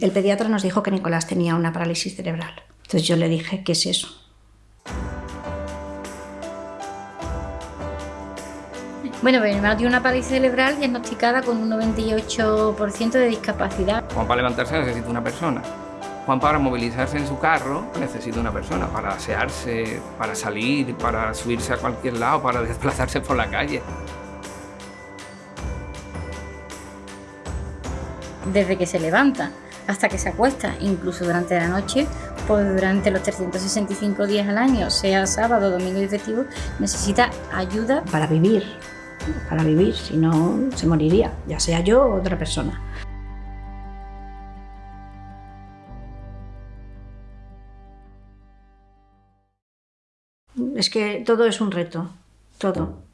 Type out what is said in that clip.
El pediatra nos dijo que Nicolás tenía una parálisis cerebral. Entonces yo le dije, ¿qué es eso? Bueno, pues mi hermano tiene una parálisis cerebral diagnosticada con un 98% de discapacidad. Juan para levantarse necesita una persona. Juan para movilizarse en su carro necesita una persona, para asearse, para salir, para subirse a cualquier lado, para desplazarse por la calle. Desde que se levanta hasta que se acuesta, incluso durante la noche, pues durante los 365 días al año, sea sábado, domingo y festivo, necesita ayuda. Para vivir, para vivir, si no se moriría, ya sea yo o otra persona. Es que todo es un reto, todo.